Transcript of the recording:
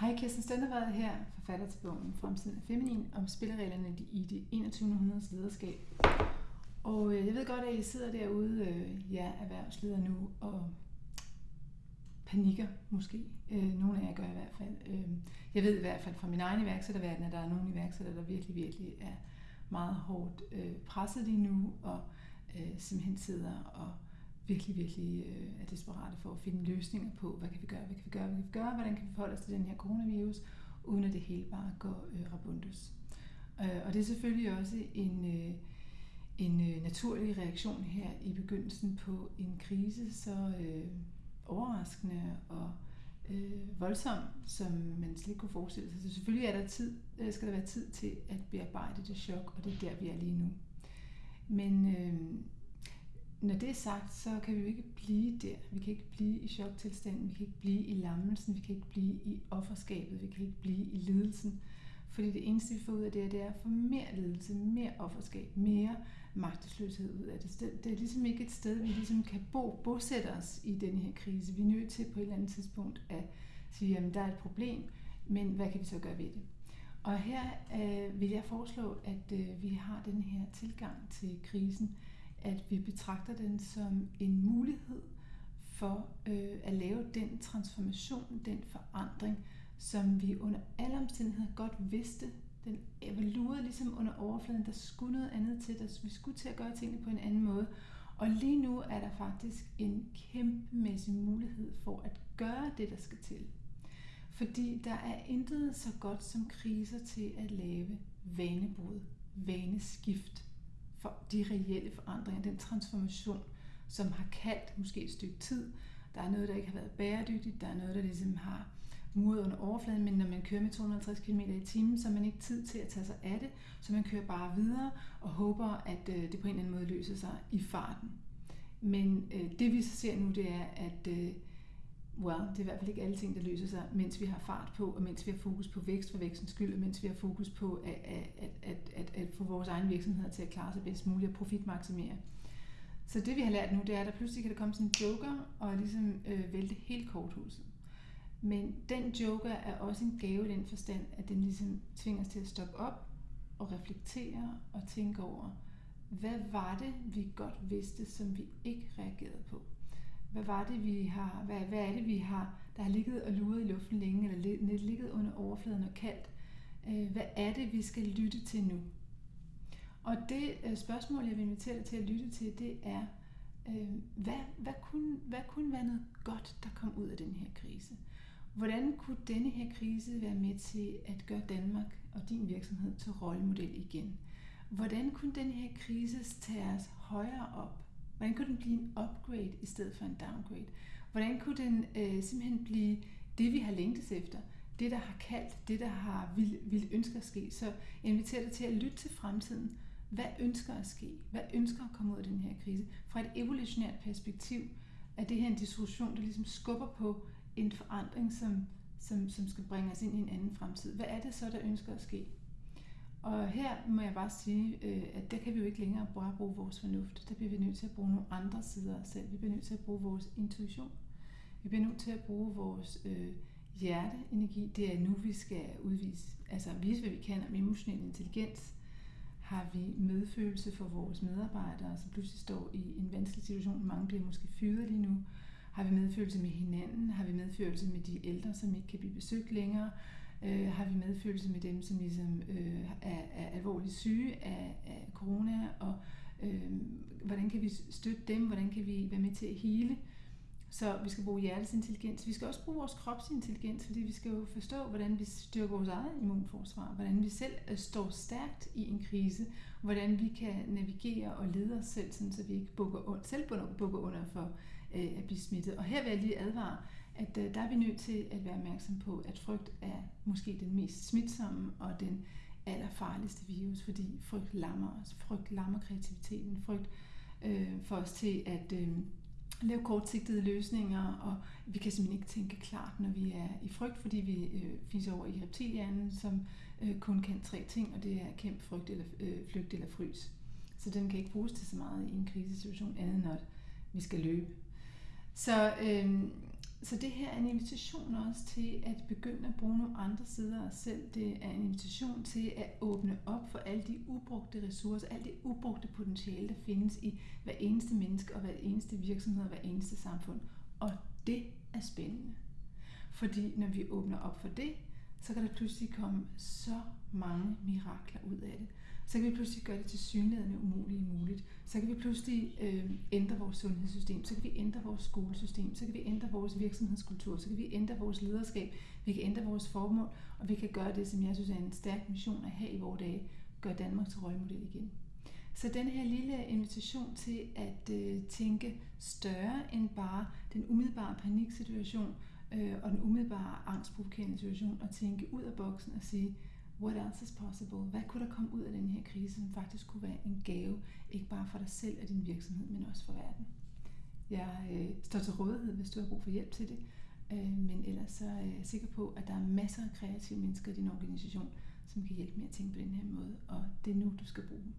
Hej, Kirsten Stendervad her, forfatter til bogen Fremtiden er feminin om spillereglerne i det 21. århundredes lederskab. Og øh, jeg ved godt, at I sidder derude, øh, ja, erhvervsleder nu, og panikker måske. Øh, nogle af jer gør i hvert fald. Øh, jeg ved i hvert fald fra min egen iværksætterverden, at der er nogle iværksættere, der virkelig, virkelig er meget hårdt øh, presset lige nu, og øh, simpelthen sidder og virkelig, virkelig øh, er desperate for at finde løsninger på, hvad kan vi gøre, hvad kan vi gøre, hvad kan vi gøre, hvordan kan vi forholde os til den her coronavirus, uden at det hele bare går øh, rabundus. Øh, og det er selvfølgelig også en, øh, en øh, naturlig reaktion her i begyndelsen på en krise, så øh, overraskende og øh, voldsom, som man slet ikke kunne forestille sig. Så selvfølgelig er der tid, øh, skal der være tid til at bearbejde det chok, og det er der, vi er lige nu. Men øh, når det er sagt, så kan vi jo ikke blive der. Vi kan ikke blive i choktilstanden, vi kan ikke blive i lammelsen, vi kan ikke blive i offerskabet, vi kan ikke blive i lidelsen. Fordi det eneste, vi får ud af det, det er at få mere lidelse, mere offerskab, mere magtesløshed ud af det. Det er ligesom ikke et sted, vi ligesom kan bo, bosætte os i den her krise. Vi er nødt til på et eller andet tidspunkt at sige, at der er et problem, men hvad kan vi så gøre ved det? Og her øh, vil jeg foreslå, at øh, vi har den her tilgang til krisen, at vi betragter den som en mulighed for øh, at lave den transformation, den forandring, som vi under alle omstændigheder godt vidste. Den evaluerede ligesom under overfladen, der skulle noget andet til, der vi skulle til at gøre tingene på en anden måde. Og lige nu er der faktisk en kæmpemæssig mulighed for at gøre det, der skal til. Fordi der er intet så godt som kriser til at lave vanebrud, vaneskift for de reelle forandringer, den transformation, som har kaldt måske et stykke tid. Der er noget, der ikke har været bæredygtigt, der er noget, der ligesom har muret under overfladen, men når man kører med 250 km i timen, så har man ikke tid til at tage sig af det, så man kører bare videre og håber, at øh, det på en eller anden måde løser sig i farten. Men øh, det vi så ser nu, det er, at øh, well, det er i hvert fald ikke alle ting, der løser sig, mens vi har fart på, og mens vi har fokus på vækst for vækstens skyld, og mens vi har fokus på at, at, at, at, at få vores egen virksomheder til at klare sig bedst muligt og profitmaksimere. Så det vi har lært nu, det er, at der pludselig kan der komme sådan en joker og ligesom øh, vælte helt korthuset. Men den joker er også en gave i den forstand, at den ligesom tvinger os til at stoppe op og reflektere og tænke over, hvad var det, vi godt vidste, som vi ikke reagerede på? Hvad var det, vi har, hvad, hvad er det, vi har, der har ligget og luret i luften længe, eller ligget under overfladen og kaldt? Øh, hvad er det, vi skal lytte til nu? Og det øh, spørgsmål, jeg vil invitere dig til at lytte til, det er, øh, hvad, hvad, kunne, hvad kunne være noget godt, der kom ud af den her krise? Hvordan kunne denne her krise være med til at gøre Danmark og din virksomhed til rollemodel igen? Hvordan kunne den her krise tage os højere op? Hvordan kunne den blive en upgrade i stedet for en downgrade? Hvordan kunne den øh, simpelthen blive det, vi har længtes efter? Det, der har kaldt, det, der har vil, vil ønske at ske. Så jeg inviterer dig til at lytte til fremtiden. Hvad ønsker at ske? Hvad ønsker at komme ud af den her krise? Fra et evolutionært perspektiv er det her en diskussion, der ligesom skubber på en forandring, som, som, som skal bringe os ind i en anden fremtid. Hvad er det så, der ønsker at ske? Og her må jeg bare sige, øh, at der kan vi jo ikke længere bare bruge vores fornuft. Der bliver vi nødt til at bruge nogle andre sider af os selv. Vi bliver nødt til at bruge vores intuition. Vi bliver nødt til at bruge vores øh, hjerteenergi. Det er nu, vi skal udvise, altså vise, hvad vi kan om emotionel intelligens. Har vi medfølelse for vores medarbejdere, som pludselig står i en vanskelig situation. Mange bliver måske fyret lige nu. Har vi medfølelse med hinanden? Har vi medfølelse med de ældre, som ikke kan blive besøgt længere? Øh, har vi medfølelse med dem, som ligesom øh, er, er alvorligt syge af, af corona, og øh, hvordan kan vi støtte dem, hvordan kan vi være med til at hele. Så vi skal bruge hjertets intelligens. Vi skal også bruge vores kropsintelligens, fordi vi skal jo forstå, hvordan vi styrker vores eget immunforsvar, hvordan vi selv øh, står stærkt i en krise, hvordan vi kan navigere og lede os selv, sådan, så vi ikke bukker, selv bukker under for øh, at blive smittet. Og her vil jeg lige advare, at øh, der er vi nødt til at være opmærksom på, at frygt er måske den mest smitsomme og den allerfarligste virus, fordi frygt lammer os. Frygt lammer kreativiteten. Frygt øh, får os til at øh, lave kortsigtede løsninger, og vi kan simpelthen ikke tænke klart, når vi er i frygt, fordi vi øh, fiser over i reptilhjernen, som øh, kun kan tre ting, og det er kæmpe frygt, eller øh, flygt eller frys. Så den kan ikke bruges til så meget i en krisesituation, andet end at vi skal løbe. Så øh, så det her er en invitation også til at begynde at bruge nogle andre sider af os selv. Det er en invitation til at åbne op for alle de ubrugte ressourcer, alt det ubrugte potentiale, der findes i hver eneste menneske og hver eneste virksomhed og hver eneste samfund. Og det er spændende. Fordi når vi åbner op for det, så kan der pludselig komme så mange mirakler ud af det. Så kan vi pludselig gøre det til synlædende umuligt muligt. Så kan vi pludselig øh, ændre vores sundhedssystem, så kan vi ændre vores skolesystem, så kan vi ændre vores virksomhedskultur, så kan vi ændre vores lederskab, vi kan ændre vores formål, og vi kan gøre det, som jeg synes er en stærk mission at have i vores dage, gøre Danmark til røgmodel igen. Så den her lille invitation til at øh, tænke større end bare den umiddelbare paniksituation øh, og den umiddelbare angstprovokerende situation, og tænke ud af boksen og sige, what else is possible? Hvad kunne der komme ud af den her krise, som faktisk kunne være en gave, ikke bare for dig selv og din virksomhed, men også for verden? Jeg øh, står til rådighed, hvis du har brug for hjælp til det, øh, men ellers så øh, er jeg sikker på, at der er masser af kreative mennesker i din organisation, som kan hjælpe med at tænke på den her måde, og det er nu, du skal bruge dem.